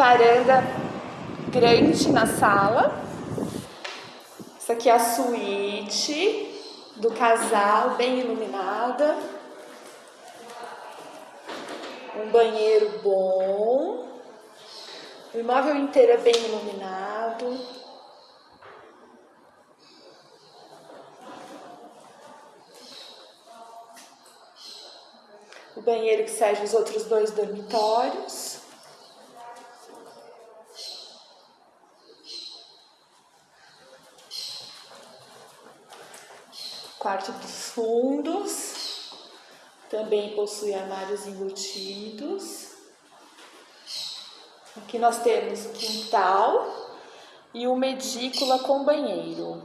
varanda grande na sala. Essa aqui é a suíte do casal, bem iluminada. Um banheiro bom. O imóvel inteiro é bem iluminado. O banheiro que serve os outros dois dormitórios. Quarto dos fundos. Também possui armários embutidos. Aqui nós temos quintal e uma edícula com banheiro.